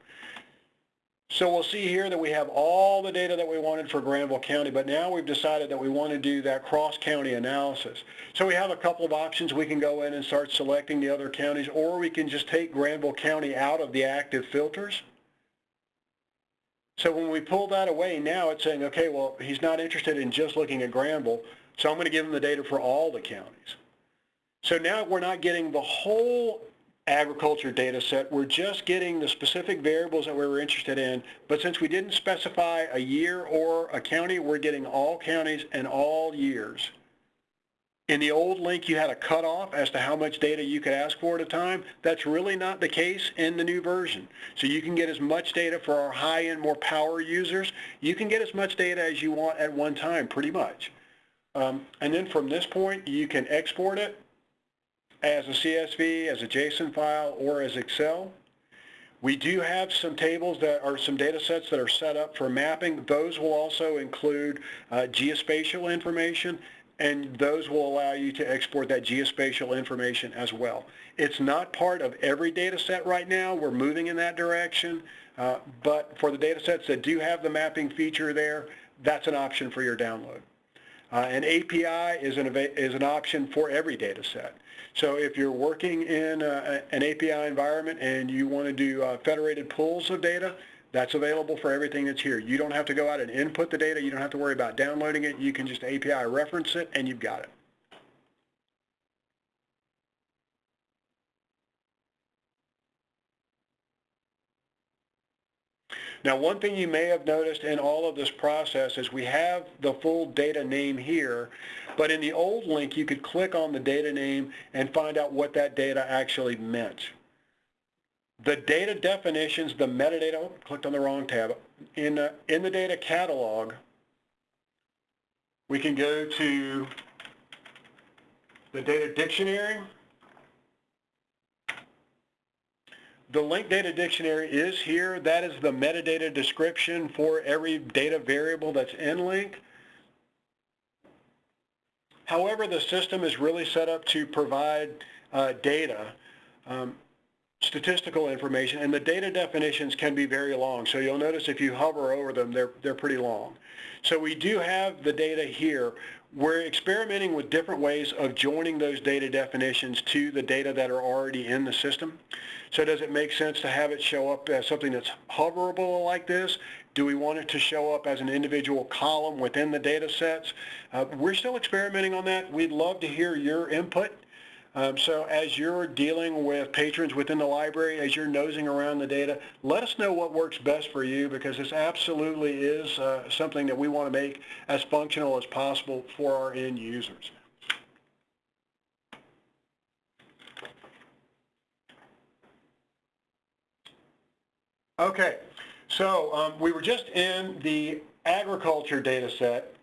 So we'll see here that we have all the data that we wanted for Granville County, but now we've decided that we want to do that cross-county analysis. So we have a couple of options. We can go in and start selecting the other counties, or we can just take Granville County out of the active filters. So when we pull that away, now it's saying, okay, well, he's not interested in just looking at Granville, so I'm going to give him the data for all the counties. So now we're not getting the whole agriculture data set. We're just getting the specific variables that we were interested in, but since we didn't specify a year or a county, we're getting all counties and all years. In the old LINC, you had a cutoff as to how much data you could ask for at a time. That's really not the case in the new version. So you can get as much data for our high-end, more power users. You can get as much data as you want at one time, pretty much. Um, and then from this point, you can export it as a CSV, as a JSON file, or as Excel. We do have some tables that are some data sets that are set up for mapping. Those will also include uh, geospatial information, and those will allow you to export that geospatial information as well. It's not part of every data set right now. We're moving in that direction, uh, but for the data sets that do have the mapping feature there, that's an option for your download. Uh, an API is an, is an option for every data set. So if you're working in uh, an API environment and you want to do uh, federated pools of data, that's available for everything that's here. You don't have to go out and input the data. You don't have to worry about downloading it. You can just API reference it and you've got it. Now, one thing you may have noticed in all of this process is we have the full data name here, but in the old LINC, you could click on the data name and find out what that data actually meant. The data definitions, the metadata, oh, clicked on the wrong tab. In, uh, in the data catalog, we can go to the data dictionary The linked data dictionary is here. That is the metadata description for every data variable that's in LINC. However, the system is really set up to provide uh, data, um, statistical information, and the data definitions can be very long. So you'll notice if you hover over them, they're, they're pretty long. So we do have the data here. We're experimenting with different ways of joining those data definitions to the data that are already in the system. So does it make sense to have it show up as something that's hoverable like this? Do we want it to show up as an individual column within the data sets? Uh, we're still experimenting on that. We'd love to hear your input. Um, so as you're dealing with patrons within the library, as you're nosing around the data, let us know what works best for you because this absolutely is uh, something that we want to make as functional as possible for our end users. Okay, so um, we were just in the agriculture data set.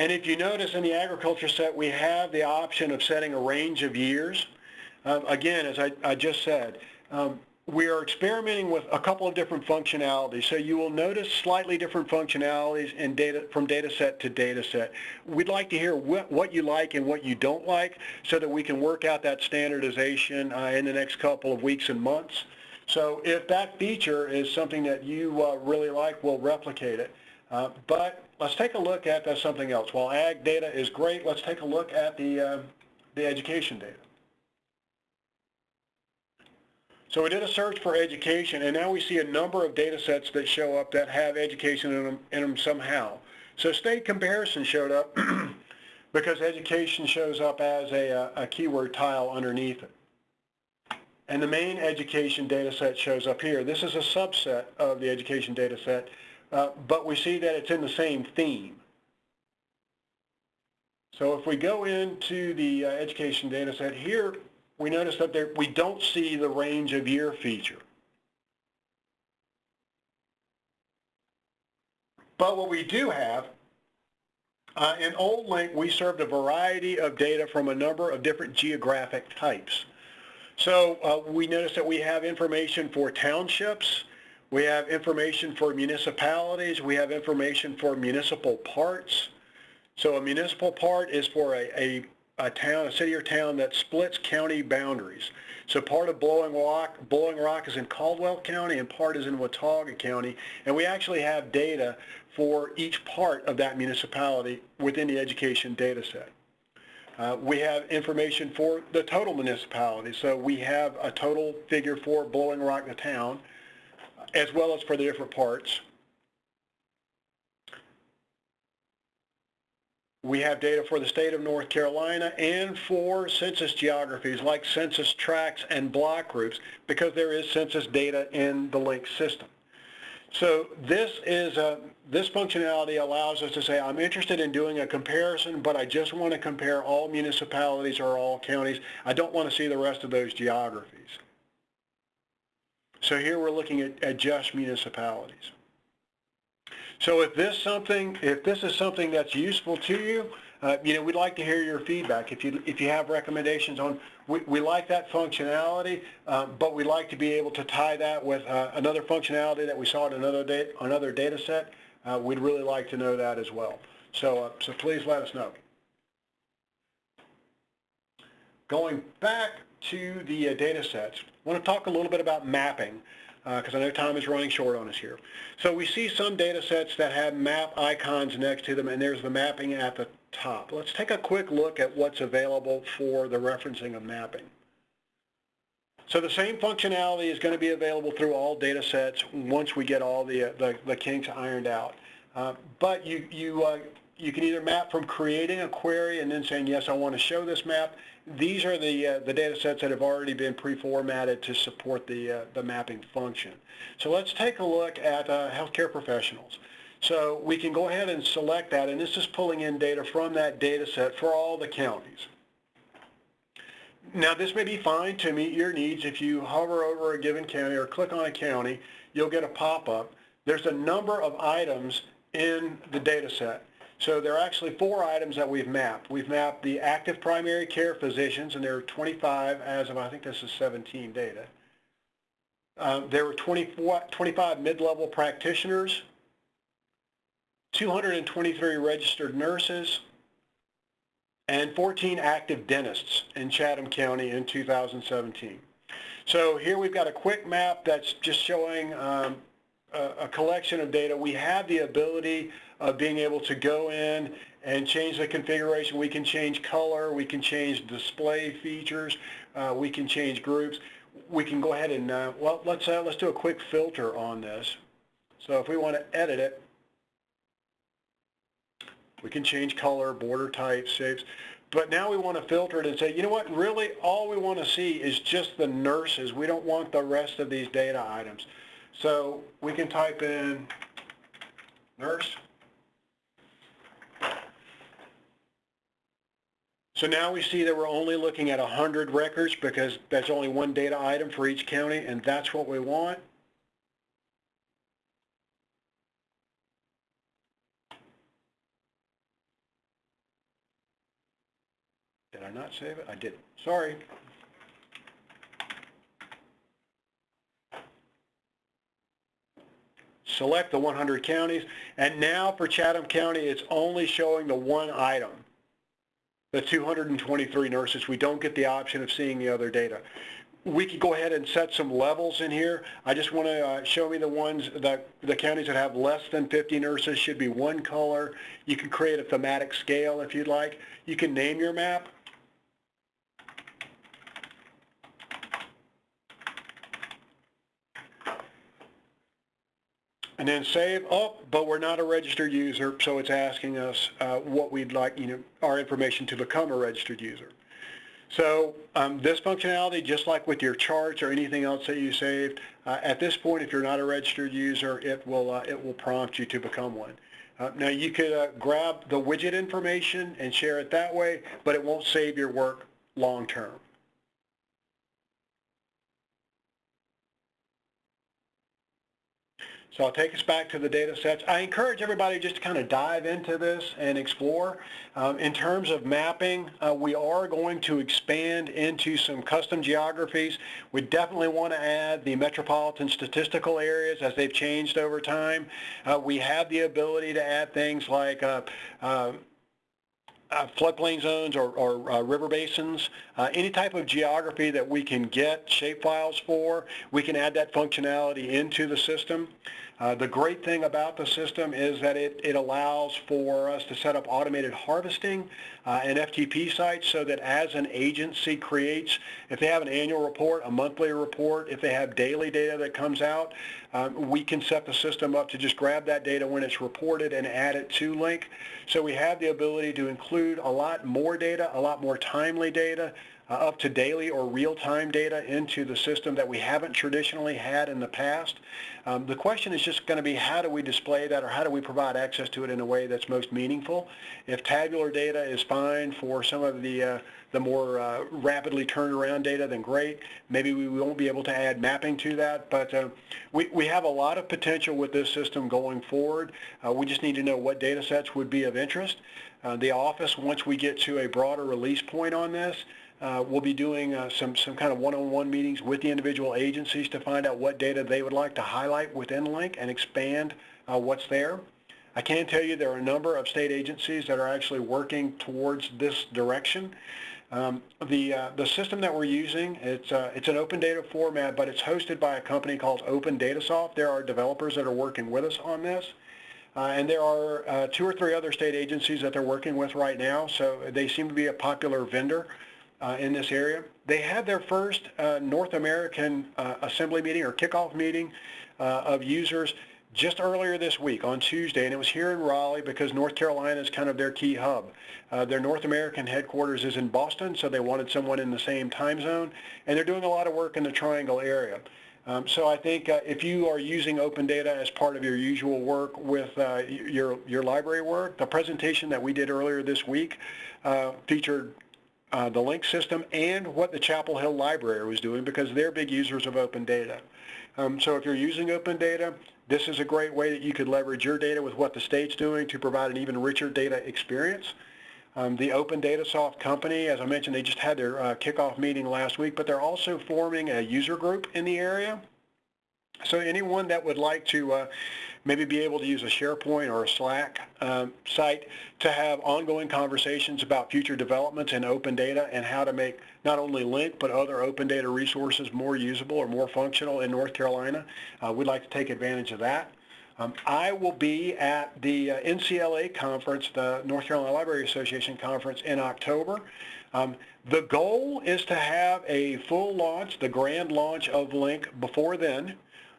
And if you notice in the agriculture set, we have the option of setting a range of years. Um, again, as I, I just said, um, we are experimenting with a couple of different functionalities. So you will notice slightly different functionalities in data from data set to data set. We'd like to hear what, what you like and what you don't like so that we can work out that standardization uh, in the next couple of weeks and months. So if that feature is something that you uh, really like, we'll replicate it. Uh, but let's take a look at uh, something else. While ag data is great, let's take a look at the, uh, the education data. So we did a search for education, and now we see a number of data sets that show up that have education in them, in them somehow. So state comparison showed up because education shows up as a, uh, a keyword tile underneath it. And the main education data set shows up here. This is a subset of the education data set uh, but we see that it's in the same theme. So if we go into the uh, education data set here, we notice that there, we don't see the range of year feature. But what we do have, uh, in Old LINC, we served a variety of data from a number of different geographic types. So uh, we notice that we have information for townships, we have information for municipalities, we have information for municipal parts. So a municipal part is for a, a, a town, a city or town that splits county boundaries. So part of Blowing Rock, Blowing Rock is in Caldwell County and part is in Watauga County. And we actually have data for each part of that municipality within the education data set. Uh, we have information for the total municipality. So we have a total figure for Blowing Rock, the town, as well as for the different parts. We have data for the state of North Carolina and for census geographies like census tracts and block groups because there is census data in the LINC system. So this is a, this functionality allows us to say, I'm interested in doing a comparison, but I just want to compare all municipalities or all counties. I don't want to see the rest of those geographies. So here we're looking at, at just municipalities. So if this something, if this is something that's useful to you, uh, you know, we'd like to hear your feedback. If you if you have recommendations on, we, we like that functionality, uh, but we'd like to be able to tie that with uh, another functionality that we saw in another data another data set. Uh, we'd really like to know that as well. So uh, so please let us know. Going back to the data sets, I want to talk a little bit about mapping because uh, I know time is running short on us here. So we see some data sets that have map icons next to them, and there's the mapping at the top. Let's take a quick look at what's available for the referencing of mapping. So the same functionality is going to be available through all data sets once we get all the, the, the, kinks ironed out. Uh, but you, you, uh, you can either map from creating a query and then saying, yes, I want to show this map, these are the, uh, the data sets that have already been pre-formatted to support the, uh, the mapping function. So let's take a look at uh, healthcare professionals. So we can go ahead and select that, and this is pulling in data from that data set for all the counties. Now this may be fine to meet your needs. If you hover over a given county or click on a county, you'll get a pop-up. There's a number of items in the data set. So there are actually four items that we've mapped. We've mapped the active primary care physicians, and there are 25 as of, I think this is 17 data. Um, there were 24, 25 mid-level practitioners, 223 registered nurses, and 14 active dentists in Chatham County in 2017. So here we've got a quick map that's just showing um, a, a collection of data. We have the ability of being able to go in and change the configuration. We can change color, we can change display features, uh, we can change groups. We can go ahead and, uh, well, let's, uh, let's do a quick filter on this. So if we want to edit it, we can change color, border type, shapes. But now we want to filter it and say, you know what, really all we want to see is just the nurses. We don't want the rest of these data items. So we can type in nurse. So now we see that we're only looking at 100 records because that's only one data item for each county, and that's what we want. Did I not save it? I did. Sorry. Select the 100 counties, and now for Chatham County, it's only showing the one item the 223 nurses, we don't get the option of seeing the other data. We could go ahead and set some levels in here. I just want to uh, show me the ones that the counties that have less than 50 nurses should be one color. You can create a thematic scale if you'd like. You can name your map. And then save, oh, but we're not a registered user, so it's asking us uh, what we'd like, you know, our information to become a registered user. So um, this functionality, just like with your charts or anything else that you saved, uh, at this point, if you're not a registered user, it will uh, it will prompt you to become one. Uh, now you could uh, grab the widget information and share it that way, but it won't save your work long term. So I'll take us back to the data sets. I encourage everybody just to kind of dive into this and explore. Um, in terms of mapping, uh, we are going to expand into some custom geographies. We definitely want to add the metropolitan statistical areas as they've changed over time. Uh, we have the ability to add things like uh, uh floodplain zones or, or uh, river basins, uh, any type of geography that we can get shapefiles for, we can add that functionality into the system. Uh, the great thing about the system is that it, it allows for us to set up automated harvesting uh, and FTP sites so that as an agency creates, if they have an annual report, a monthly report, if they have daily data that comes out, um, we can set the system up to just grab that data when it's reported and add it to LINC. So we have the ability to include a lot more data, a lot more timely data, uh, up to daily or real-time data into the system that we haven't traditionally had in the past. Um, the question is just going to be how do we display that or how do we provide access to it in a way that's most meaningful. If tabular data is fine for some of the uh, the more uh, rapidly turned around data, then great. Maybe we won't be able to add mapping to that, but uh, we, we have a lot of potential with this system going forward. Uh, we just need to know what data sets would be of interest. Uh, the office, once we get to a broader release point on this, uh, we'll be doing uh, some, some kind of one-on-one meetings with the individual agencies to find out what data they would like to highlight within LINC and expand uh, what's there. I can tell you there are a number of state agencies that are actually working towards this direction. Um, the, uh, the system that we're using, it's, uh, it's an open data format, but it's hosted by a company called Opendatasoft. There are developers that are working with us on this. Uh, and there are uh, two or three other state agencies that they're working with right now, so they seem to be a popular vendor in this area. They had their first uh, North American uh, assembly meeting or kickoff meeting uh, of users just earlier this week on Tuesday, and it was here in Raleigh because North Carolina is kind of their key hub. Uh, their North American headquarters is in Boston, so they wanted someone in the same time zone, and they're doing a lot of work in the Triangle area. Um, so I think uh, if you are using open data as part of your usual work with uh, your, your library work, the presentation that we did earlier this week uh, featured uh, the LINC system and what the Chapel Hill Library was doing because they're big users of open data. Um, so if you're using open data, this is a great way that you could leverage your data with what the state's doing to provide an even richer data experience. Um, the Opendatasoft company, as I mentioned, they just had their uh, kickoff meeting last week, but they're also forming a user group in the area. So anyone that would like to uh, maybe be able to use a SharePoint or a Slack um, site to have ongoing conversations about future developments in open data and how to make not only LINC but other open data resources more usable or more functional in North Carolina. Uh, we'd like to take advantage of that. Um, I will be at the uh, NCLA conference, the North Carolina Library Association conference in October. Um, the goal is to have a full launch, the grand launch of LINC before then.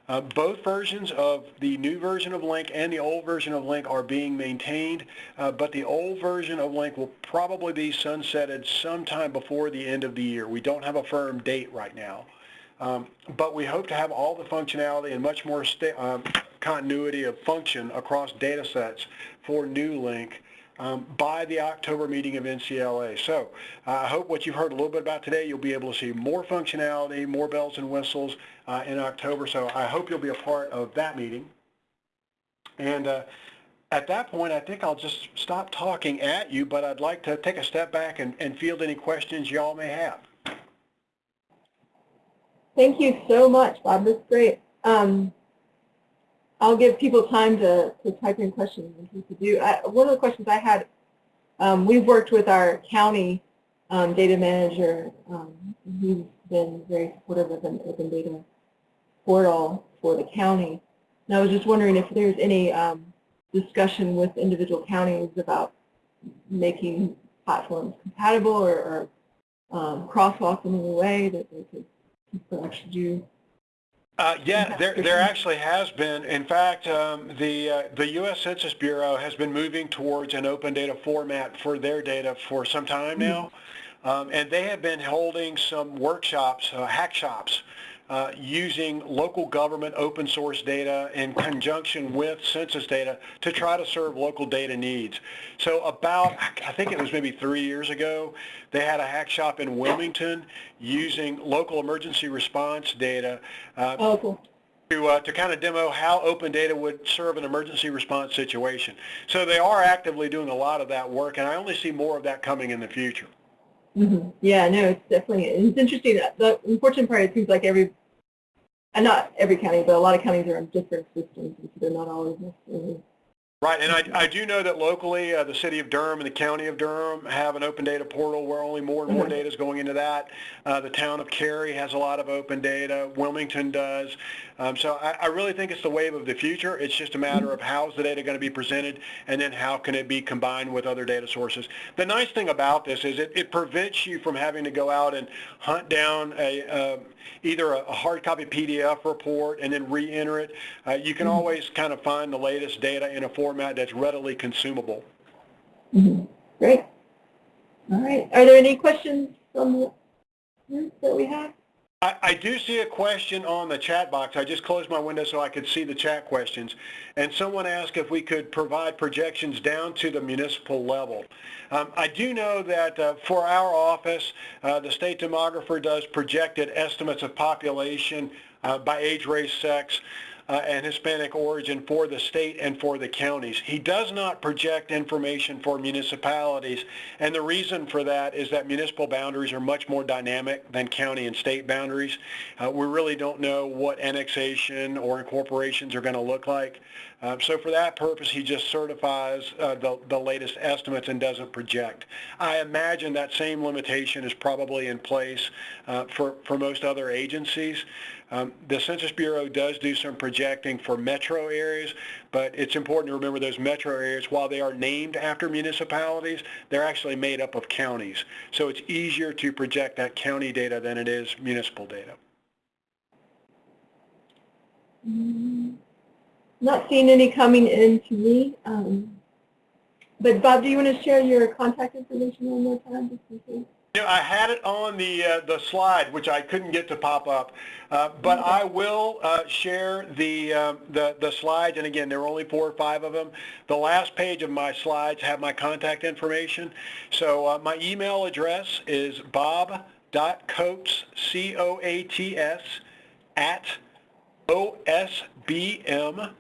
Uh, both versions of the new version of LINC and the old version of LINC are being maintained, uh, but the old version of LINC will probably be sunsetted sometime before the end of the year. We don't have a firm date right now. Um, but we hope to have all the functionality and much more uh, continuity of function across data sets for new LINC um, by the October meeting of NCLA. So uh, I hope what you've heard a little bit about today, you'll be able to see more functionality, more bells and whistles uh, in October. So I hope you'll be a part of that meeting. And uh, at that point, I think I'll just stop talking at you, but I'd like to take a step back and, and field any questions y'all may have. Thank you so much, Bob. That's great. Um, I'll give people time to, to type in questions do. I, one of the questions I had, um, we've worked with our county um, data manager. Um, he's been very supportive of an open data portal for the county. And I was just wondering if there's any um, discussion with individual counties about making platforms compatible or, or um, crosswalk in any way that they could actually do uh, yeah, there, there actually has been. In fact, um, the, uh, the U.S. Census Bureau has been moving towards an open data format for their data for some time now. Um, and they have been holding some workshops, uh, hack shops, uh, using local government open source data in conjunction with census data to try to serve local data needs. So about, I think it was maybe three years ago, they had a hack shop in Wilmington using local emergency response data uh, Oh, cool. to, uh, to kind of demo how open data would serve an emergency response situation. So they are actively doing a lot of that work, and I only see more of that coming in the future. hmm Yeah, no, it's definitely, it's interesting. The unfortunate part, it seems like every, and not every county, but a lot of counties are on different systems, and so they're not always necessarily. Right, and I, I do know that locally, uh, the city of Durham and the county of Durham have an open data portal where only more and more Mhm. data is going into that. Uh, the town of Cary has a lot of open data. Wilmington does. Um, so I, I really think it's the wave of the future. It's just a matter of how's the data going to be presented, and then how can it be combined with other data sources. The nice thing about this is it, it prevents you from having to go out and hunt down a uh, either a, a hard copy PDF report and then re-enter it. Uh, you can always kind of find the latest data in a format that's readily consumable. Mhm. Great. All right. Are there any questions from the that we have? I, I do see a question on the chat box. I just closed my window so I could see the chat questions. And someone asked if we could provide projections down to the municipal level. Um, I do know that uh, for our office, uh, the state demographer does projected estimates of population uh, by age, race, sex, uh, and Hispanic origin for the state and for the counties. He does not project information for municipalities, and the reason for that is that municipal boundaries are much more dynamic than county and state boundaries. Uh, we really don't know what annexation or incorporations are going to look like. Uh, so for that purpose, he just certifies uh, the, the latest estimates and doesn't project. I imagine that same limitation is probably in place uh, for, for most other agencies. Um, the Census Bureau does do some projecting for metro areas, but it's important to remember those metro areas, while they are named after municipalities, they're actually made up of counties. So it's easier to project that county data than it is municipal data. Mm, Not seeing any coming in to me. Um, but Bob, do you want to share your contact information one more time? Just in case? You know, I had it on the uh, the slide, which I couldn't get to pop up, uh, but I will uh, share the, uh, the the slides. And again, there are only four or five of them. The last page of my slides have my contact information. So uh, my email address is bob. bob.coates c o a t s at osbm